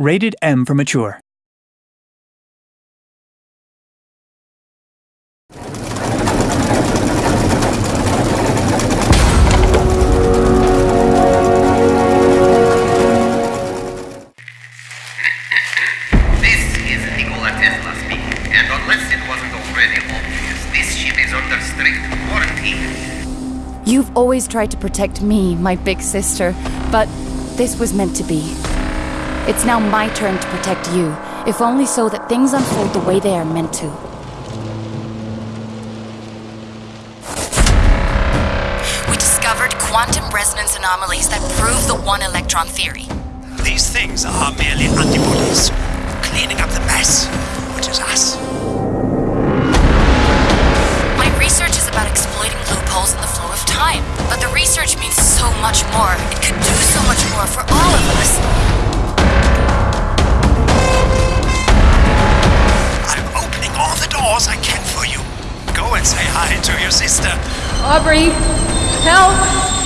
Rated M for mature. This is Nikola Tesla speaking, and unless it wasn't already obvious, this ship is under strict quarantine. You've always tried to protect me, my big sister, but this was meant to be. It's now my turn to protect you, if only so that things unfold the way they are meant to. We discovered quantum resonance anomalies that prove the one electron theory. These things are merely antibodies, cleaning up the mess, which is us. My research is about exploiting loopholes in the flow of time, but the research means so much more. It could do so much more for all hi to your sister. Aubrey, help!